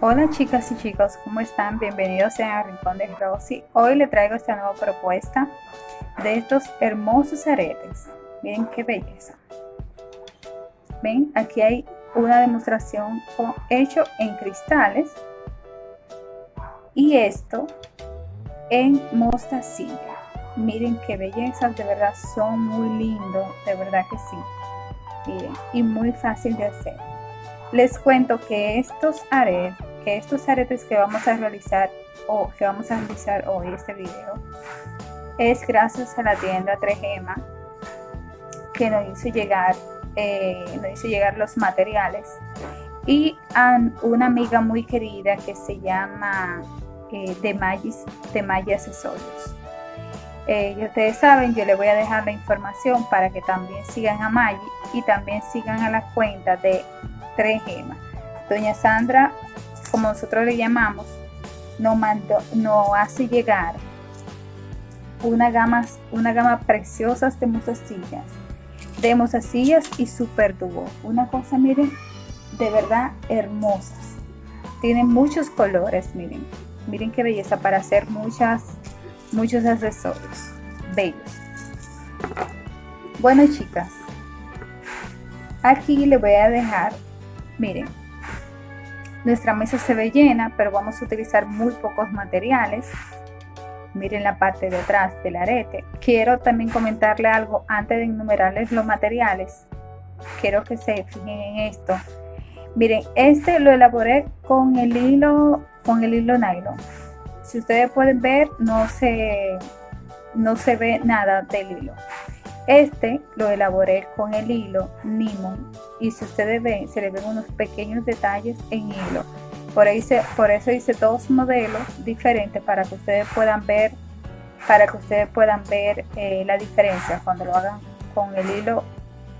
Hola chicas y chicos, ¿cómo están? Bienvenidos sean al Rincón de Rosy. Hoy le traigo esta nueva propuesta de estos hermosos aretes. Miren qué belleza. Ven, aquí hay una demostración hecho en cristales y esto en mostacilla. Miren qué belleza, de verdad son muy lindos, de verdad que sí. Miren, y muy fácil de hacer. Les cuento que estos aretes, que estos aretes que vamos a realizar o que vamos a realizar hoy este video es gracias a la tienda 3Gema que nos hizo llegar eh, nos hizo llegar los materiales y a una amiga muy querida que se llama eh, de Magis de Maggi Accesorios eh, ustedes saben, yo les voy a dejar la información para que también sigan a Maggi y también sigan a la cuenta de tres gemas. Doña Sandra, como nosotros le llamamos, nos, mandó, nos hace llegar una gama, una gama preciosa de mozasillas, de mozasillas y super dúo. Una cosa, miren, de verdad hermosas. Tienen muchos colores, miren. Miren qué belleza para hacer muchas, muchos accesorios bellos. Bueno, chicas, aquí le voy a dejar Miren, nuestra mesa se ve llena, pero vamos a utilizar muy pocos materiales. Miren la parte de atrás del arete. Quiero también comentarle algo antes de enumerarles los materiales. Quiero que se fijen en esto. Miren, este lo elaboré con el hilo, con el hilo nylon. Si ustedes pueden ver, no se, no se ve nada del hilo. Este lo elaboré con el hilo Nimon y si ustedes ven, se le ven unos pequeños detalles en hilo. Por, eso hice dos modelos diferentes para que ustedes puedan ver, para que ustedes puedan ver eh, la diferencia cuando lo hagan con el hilo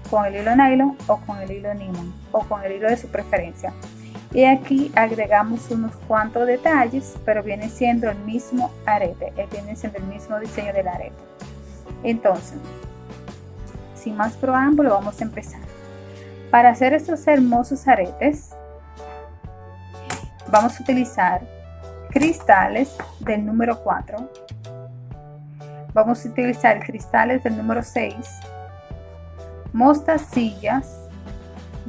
con el hilo nylon o con el hilo Nimon o con el hilo de su preferencia. Y aquí agregamos unos cuantos detalles, pero viene siendo el mismo arete, eh, viene siendo el mismo diseño del arete. Entonces, sin más preámbulo, vamos a empezar. Para hacer estos hermosos aretes, vamos a utilizar cristales del número 4. Vamos a utilizar cristales del número 6. Mostacillas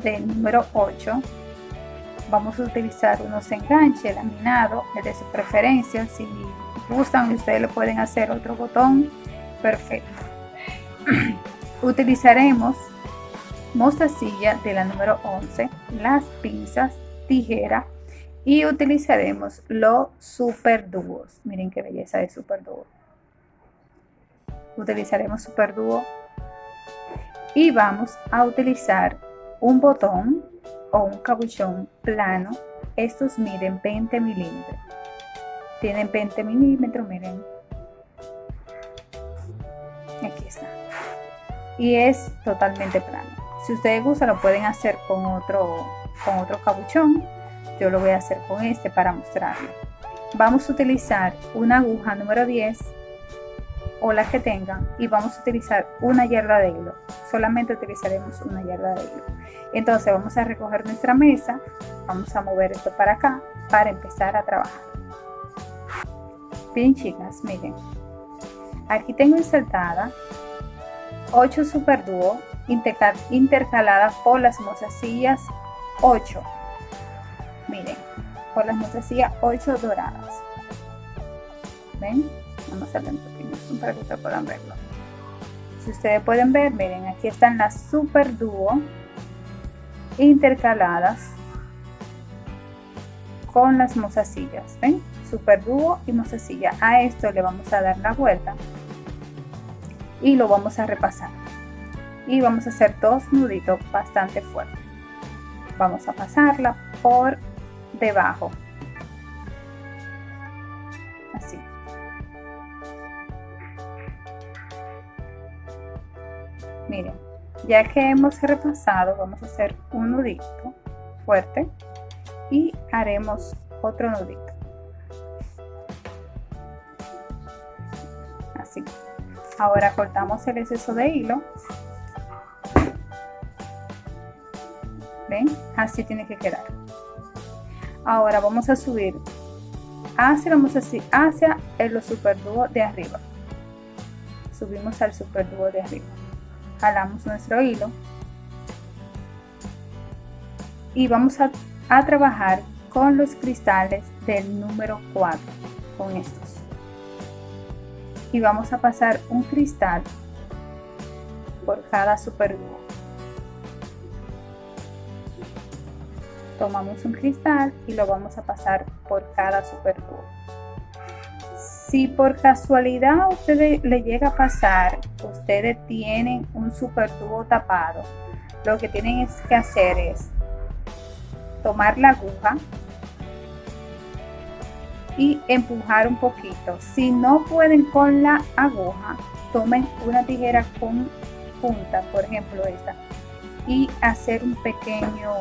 del número 8. Vamos a utilizar unos enganches laminados de su preferencia. Si gustan, ustedes le pueden hacer otro botón. Perfecto. Utilizaremos mostacilla de la número 11, las pinzas, tijera y utilizaremos los super dúos. Miren qué belleza de super dúo. Utilizaremos super dúo y vamos a utilizar un botón o un cabuchón plano. Estos miden 20 milímetros. Tienen 20 milímetros, miren. Aquí está y es totalmente plano. Si ustedes gustan lo pueden hacer con otro, con otro cabuchón. Yo lo voy a hacer con este para mostrarlo. Vamos a utilizar una aguja número 10 o la que tengan y vamos a utilizar una yarda de hilo. Solamente utilizaremos una yarda de hilo. Entonces vamos a recoger nuestra mesa, vamos a mover esto para acá para empezar a trabajar. Bien chicas, miren, aquí tengo insertada 8 super dúo intercaladas por las mozasillas 8 miren por las mozasillas 8 doradas. Ven vamos a hacer un zoom para que ustedes puedan verlo. Si ustedes pueden ver miren aquí están las super dúo intercaladas con las mozasillas ven super dúo y mozasilla a esto le vamos a dar la vuelta y lo vamos a repasar. Y vamos a hacer dos nuditos bastante fuertes. Vamos a pasarla por debajo. Así. Miren ya que hemos repasado vamos a hacer un nudito fuerte y haremos otro nudito. Así ahora cortamos el exceso de hilo. Ven así tiene que quedar. Ahora vamos a subir hacia, vamos así, hacia el superdúo de arriba. Subimos al superdúo de arriba. Jalamos nuestro hilo. Y vamos a, a trabajar con los cristales del número 4 con estos y vamos a pasar un cristal por cada superdúo tomamos un cristal y lo vamos a pasar por cada superdúo si por casualidad a le llega a pasar ustedes tienen un superdúo tapado lo que tienen que hacer es tomar la aguja y empujar un poquito. Si no pueden con la aguja, tomen una tijera con punta, por ejemplo esta, y hacer un pequeño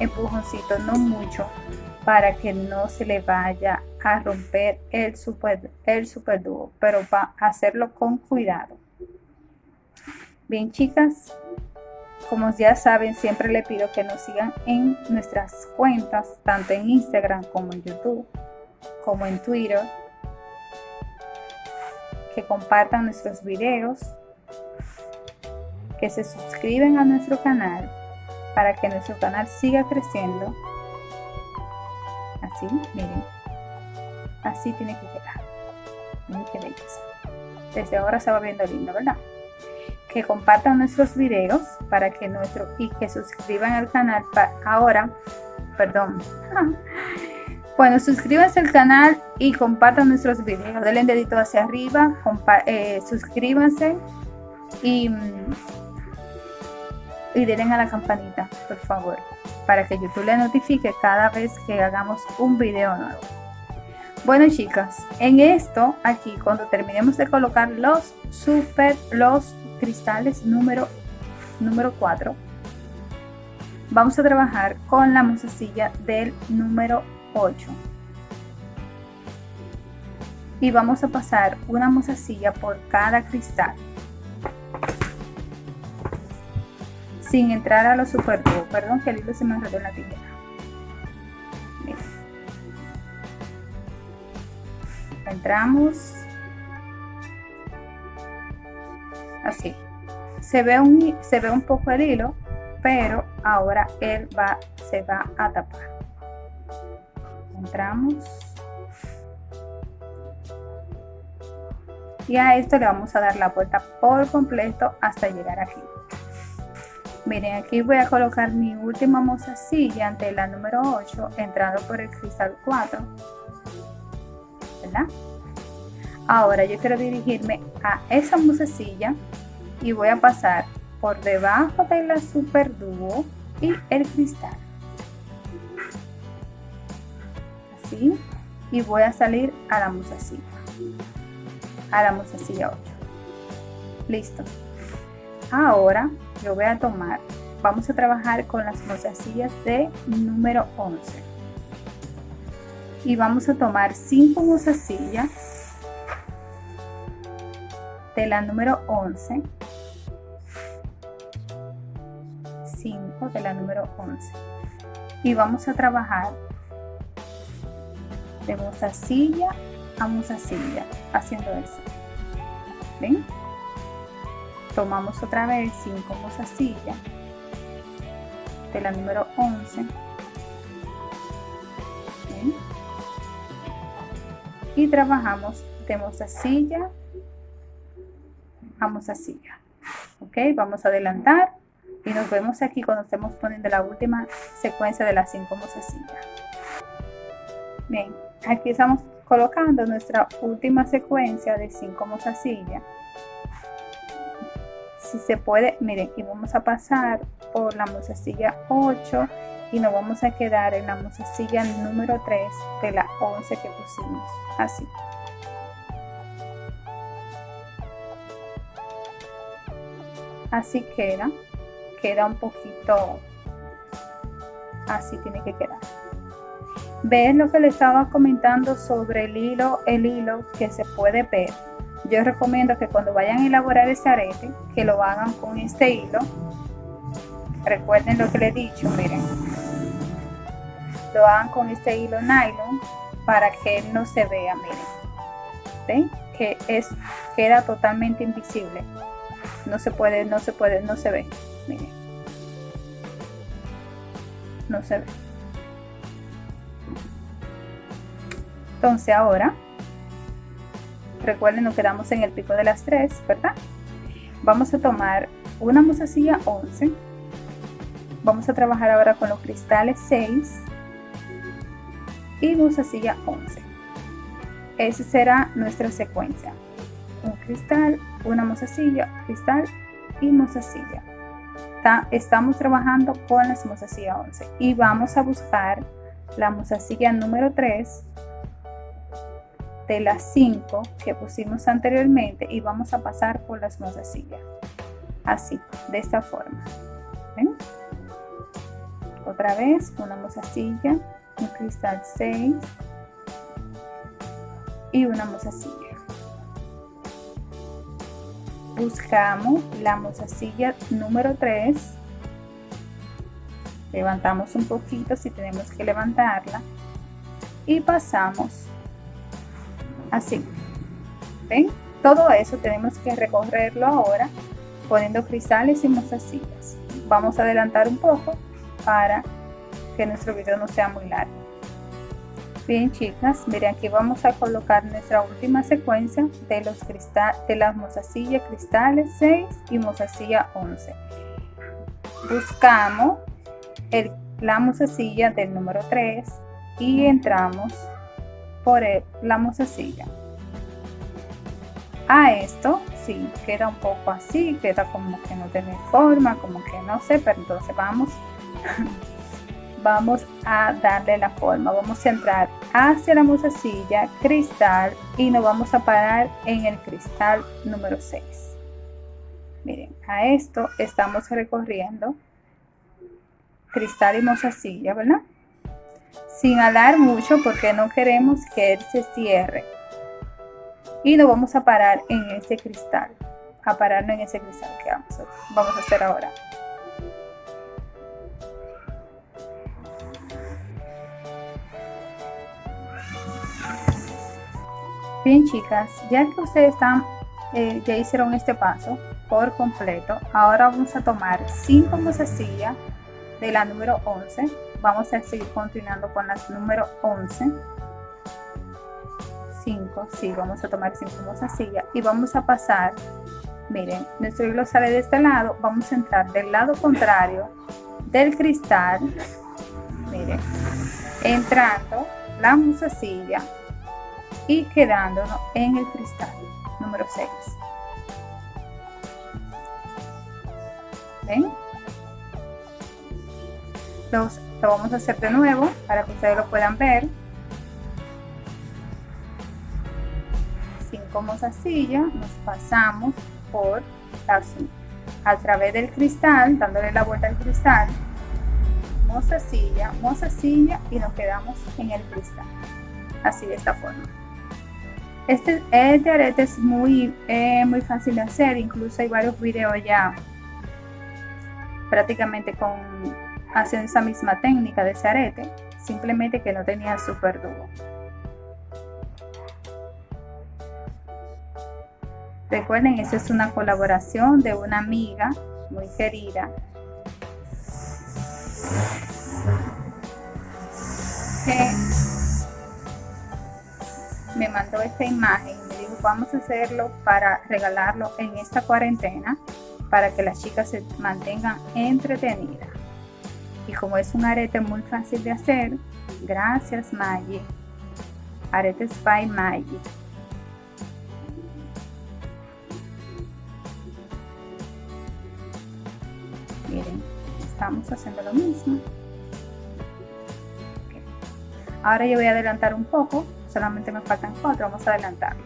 empujoncito, no mucho, para que no se le vaya a romper el super, el super dúo, pero va a hacerlo con cuidado. Bien chicas, como ya saben, siempre le pido que nos sigan en nuestras cuentas, tanto en Instagram como en YouTube, como en Twitter, que compartan nuestros videos, que se suscriben a nuestro canal para que nuestro canal siga creciendo. Así, miren, así tiene que quedar. Miren qué belleza. Desde ahora se va viendo lindo, ¿verdad? que compartan nuestros videos para que nuestro y que suscriban al canal para ahora perdón bueno suscríbanse al canal y compartan nuestros videos. Denle dedito hacia arriba eh, suscríbanse y y denle a la campanita por favor para que youtube le notifique cada vez que hagamos un video nuevo. Bueno chicas en esto aquí cuando terminemos de colocar los super los cristales número, número 4 vamos a trabajar con la musecilla del número 8 y vamos a pasar una musecilla por cada cristal. Sin entrar a los super perdón que el hilo se me enredó en la tijera. Entramos. Así. Se ve un se ve un poco el hilo pero ahora él va se va a tapar entramos. Y a esto le vamos a dar la vuelta por completo hasta llegar aquí. Miren aquí voy a colocar mi última mozasilla ante la número 8 entrando por el cristal 4 ¿verdad? ahora yo quiero dirigirme a esa musecilla y voy a pasar por debajo de la super dúo y el cristal así y voy a salir a la musecilla a la musecilla 8 listo. Ahora yo voy a tomar vamos a trabajar con las mozasillas de número 11 y vamos a tomar 5 mozasillas de la número 11 5 de la número 11 y vamos a trabajar de mozasilla a mozasilla haciendo eso. ¿ven? tomamos otra vez 5 mozasillas de la número 11 y trabajamos de mozasilla vamos así ok vamos a adelantar y nos vemos aquí cuando estemos poniendo la última secuencia de las cinco mozasillas bien aquí estamos colocando nuestra última secuencia de cinco mozasillas. Si se puede miren y vamos a pasar por la mozasilla 8 y nos vamos a quedar en la mozasilla número 3 de la 11 que pusimos así. Así queda queda un poquito así tiene que quedar ven lo que le estaba comentando sobre el hilo el hilo que se puede ver yo recomiendo que cuando vayan a elaborar ese arete que lo hagan con este hilo recuerden lo que le he dicho miren lo hagan con este hilo nylon para que no se vea, miren. ¿Ven? Que es, queda totalmente invisible. No se puede, no se puede, no se ve. Miren. No se ve. Entonces ahora, recuerden, nos quedamos en el pico de las tres, ¿verdad? Vamos a tomar una mozasilla 11. Vamos a trabajar ahora con los cristales 6 y mozasilla 11. Esa será nuestra secuencia. Un cristal, una mozasilla, cristal y mozasilla. Estamos trabajando con la mozasilla 11 y vamos a buscar la mozasilla número 3 de las 5 que pusimos anteriormente y vamos a pasar por las mozasillas así, de esta forma. Otra vez una mozasilla un cristal 6 y una mozasilla buscamos la mozasilla número 3 levantamos un poquito si tenemos que levantarla. Y pasamos así. Ven todo eso tenemos que recorrerlo ahora poniendo cristales y mozasillas vamos a adelantar un poco para que nuestro video no sea muy largo. Bien chicas miren aquí vamos a colocar nuestra última secuencia de los cristales de las mozasillas cristales 6 y mozasilla 11 buscamos el, la mozasilla del número 3 y entramos por la mozasilla a esto sí queda un poco así queda como que no tiene forma como que no sé pero entonces vamos vamos a darle la forma. Vamos a entrar hacia la mozasilla cristal y nos vamos a parar en el cristal número 6 miren a esto estamos recorriendo cristal y mozasilla verdad sin alar mucho porque no queremos que él se cierre. Y nos vamos a parar en ese cristal a pararnos en ese cristal que vamos a, vamos a hacer ahora. Bien chicas ya que ustedes están eh, ya hicieron este paso por completo ahora vamos a tomar 5 mozasillas de la número 11 vamos a seguir continuando con las número 11 5 sí vamos a tomar 5 mozasillas y vamos a pasar miren nuestro hilo sale de este lado. Vamos a entrar del lado contrario del cristal. Miren entrando la mozasilla y quedándonos en el cristal número 6 ven lo vamos a hacer de nuevo para que ustedes lo puedan ver. Cinco mozasillas, nos pasamos por a través del cristal, dándole la vuelta al cristal, mozasilla, mozasilla y nos quedamos en el cristal. Así de esta forma. Este, este arete es muy, eh, muy fácil de hacer, incluso hay varios videos ya prácticamente con haciendo esa misma técnica de ese simplemente que no tenía super duro. Recuerden, esa es una colaboración de una amiga muy querida que me mandó esta imagen y me dijo vamos a hacerlo para regalarlo en esta cuarentena para que las chicas se mantengan entretenidas y como es un arete muy fácil de hacer, gracias Maggie. Aretes by Maggie. Miren, estamos haciendo lo mismo. Ahora yo voy a adelantar un poco, solamente me faltan cuatro, vamos a adelantarlo.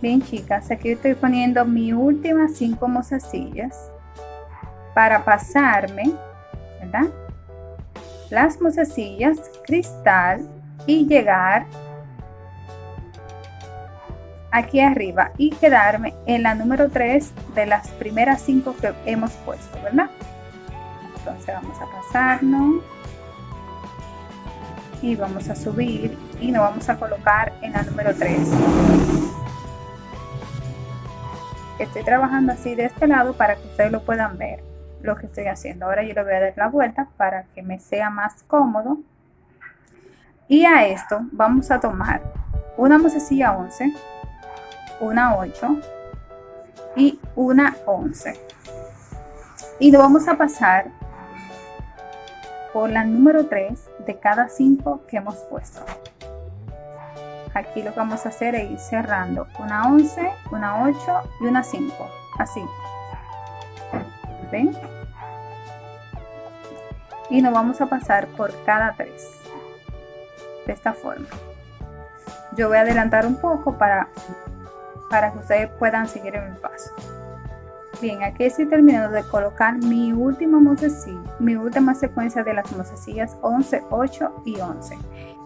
Bien chicas, aquí estoy poniendo mi última cinco mozasillas para pasarme las mozasillas cristal y llegar aquí arriba y quedarme en la número 3 de las primeras 5 que hemos puesto, ¿verdad? Entonces vamos a pasarnos y vamos a subir y nos vamos a colocar en la número 3 estoy trabajando así de este lado para que ustedes lo puedan ver lo que estoy haciendo. Ahora yo le voy a dar la vuelta para que me sea más cómodo. Y a esto vamos a tomar una mosecilla 11 una 8 y una 11 y lo vamos a pasar por la número 3 de cada 5 que hemos puesto. Aquí lo que vamos a hacer es ir cerrando una 11 una 8 y una 5 así y nos vamos a pasar por cada 3 de esta forma. Yo voy a adelantar un poco para para que ustedes puedan seguir en mi paso. Bien aquí estoy terminando de colocar mi última mosecilla mi última secuencia de las mosecillas 11 8 y 11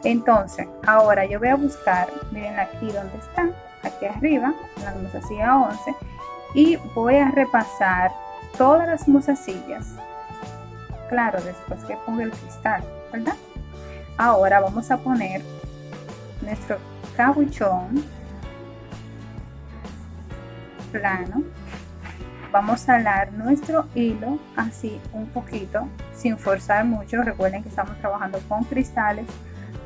entonces ahora yo voy a buscar miren aquí donde están aquí arriba la mozasilla 11 y voy a repasar todas las mozassillas claro después que ponga el cristal verdad ahora vamos a poner nuestro cabuchón plano. Vamos a alar nuestro hilo así un poquito sin forzar mucho. Recuerden que estamos trabajando con cristales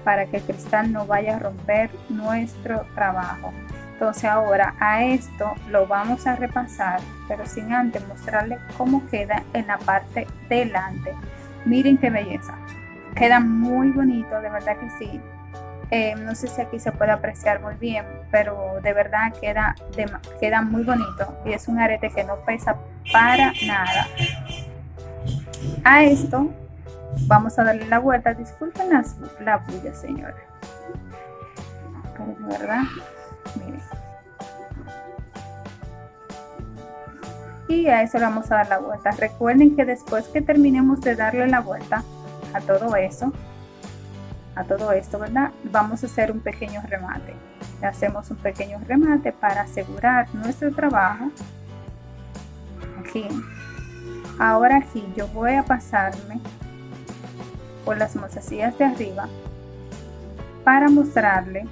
para que el cristal no vaya a romper nuestro trabajo entonces ahora a esto lo vamos a repasar pero sin antes mostrarle cómo queda en la parte delante. Miren qué belleza. Queda muy bonito de verdad que sí. Eh, no sé si aquí se puede apreciar muy bien pero de verdad queda, queda muy bonito y es un arete que no pesa para nada. A esto Vamos a darle la vuelta. Disculpen las, la bulla, señora. Pero verdad, Y a eso le vamos a dar la vuelta. Recuerden que después que terminemos de darle la vuelta a todo eso, a todo esto, ¿verdad? Vamos a hacer un pequeño remate. Le hacemos un pequeño remate para asegurar nuestro trabajo. Aquí. Ahora aquí yo voy a pasarme por las mozasillas de arriba para mostrarle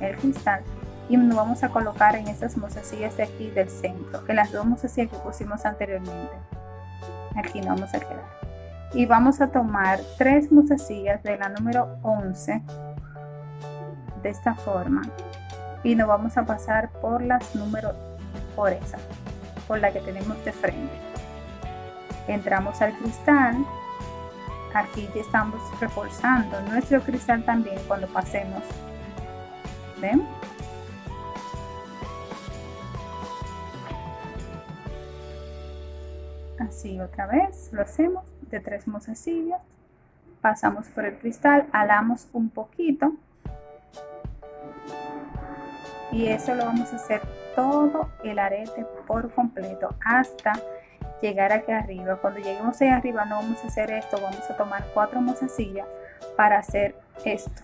el cristal y nos vamos a colocar en estas mozasillas de aquí del centro en las dos mozasillas que pusimos anteriormente. Aquí nos vamos a quedar. Y vamos a tomar tres mozasillas de la número 11 de esta forma y nos vamos a pasar por las números por esa por la que tenemos de frente. Entramos al cristal. Aquí ya estamos reforzando nuestro cristal también cuando pasemos así otra vez lo hacemos de tres mozasillas pasamos por el cristal alamos un poquito y eso lo vamos a hacer todo el arete por completo hasta llegar aquí arriba. Cuando lleguemos ahí arriba no vamos a hacer esto, vamos a tomar cuatro mozasillas para hacer esto.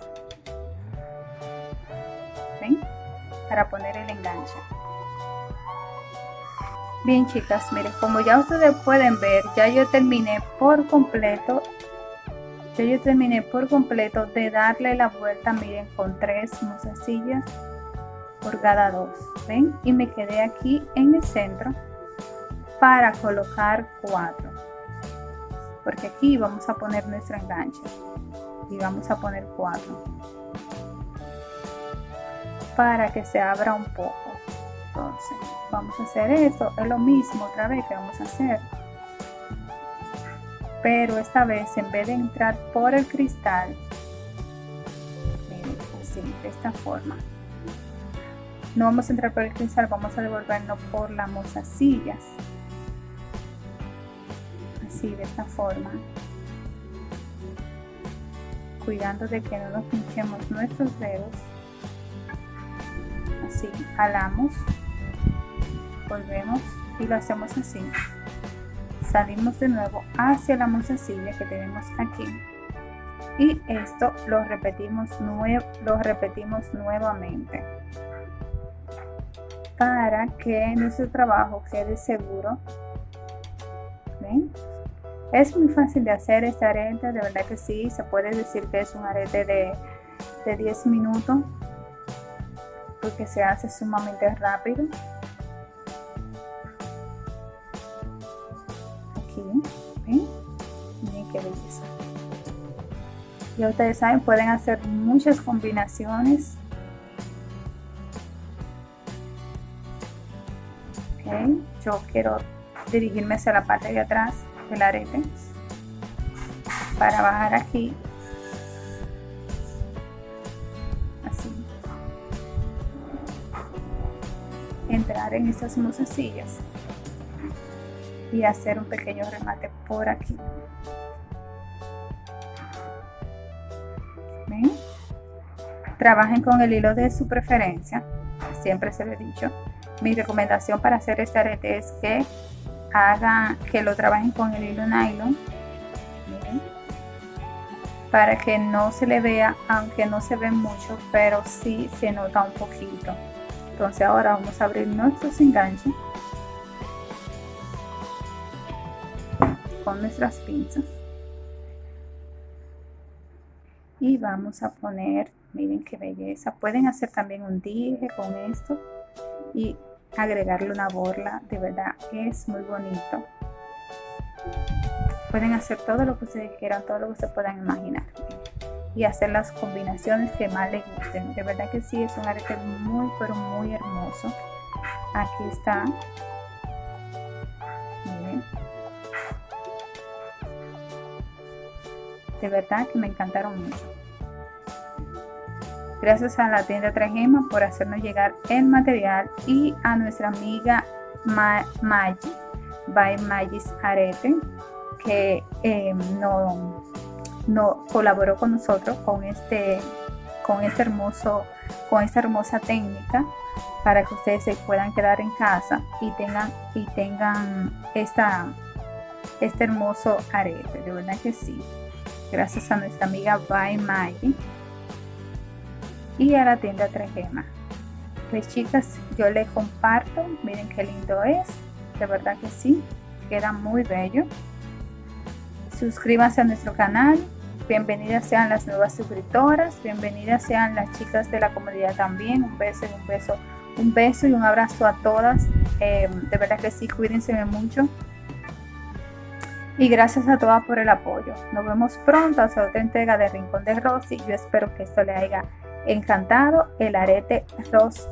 Para poner el enganche. Bien chicas, miren, como ya ustedes pueden ver, ya yo terminé por completo ya yo terminé por completo de darle la vuelta, miren, con tres mozasillas por cada dos, ¿ven? Y me quedé aquí en el centro para colocar cuatro porque aquí vamos a poner nuestro enganche y vamos a poner cuatro para que se abra un poco. Entonces vamos a hacer esto. Es lo mismo otra vez que vamos a hacer. Pero esta vez en vez de entrar por el cristal así de esta forma. No vamos a entrar por el cristal vamos a devolvernos por las mozasillas de esta forma. Cuidando de que no nos pinchemos nuestros dedos así jalamos volvemos y lo hacemos así. Salimos de nuevo hacia la mozasilla que tenemos aquí. Y esto lo repetimos lo repetimos nuevamente. Para que nuestro trabajo quede seguro. Es muy fácil de hacer este arete, de verdad que sí, se puede decir que es un arete de, de 10 minutos porque se hace sumamente rápido. Aquí. Miren qué belleza. Y ustedes saben, pueden hacer muchas combinaciones. Okay. Yo quiero dirigirme hacia la parte de atrás del arete para bajar aquí en estas sillas y hacer un pequeño remate por aquí. Trabajen con el hilo de su preferencia siempre se lo he dicho. Mi recomendación para hacer este arete es que haga que lo trabajen con el hilo nylon para que no se le vea aunque no se ve mucho pero sí se nota un poquito entonces ahora vamos a abrir nuestros enganches con nuestras pinzas y vamos a poner miren qué belleza pueden hacer también un dije con esto y agregarle una borla, de verdad es muy bonito. Pueden hacer todo lo que ustedes quieran, todo lo que se puedan imaginar y hacer las combinaciones que más les gusten. De verdad que sí, es un arete muy, pero muy hermoso. Aquí está. De verdad que me encantaron mucho. Gracias a la tienda Trajema por hacernos llegar el material y a nuestra amiga Maggi by Magis Arete que em, no, no, colaboró con nosotros con este con este hermoso con esta hermosa técnica para que ustedes se puedan quedar en casa y tengan y tengan esta este hermoso arete. De verdad que sí. Gracias a nuestra amiga by Maggie y a la tienda Trajema. Pues chicas, yo les comparto, miren qué lindo es, de verdad que sí, queda muy bello. Suscríbanse a nuestro canal, bienvenidas sean las nuevas suscriptoras, bienvenidas sean las chicas de la comunidad también, un beso un beso, un beso y un abrazo a todas, eh, de verdad que sí, cuídense mucho. Y gracias a todas por el apoyo. Nos vemos pronto a otra entrega de Rincón de Rosy. Yo espero que esto le haya encantado el arete Rose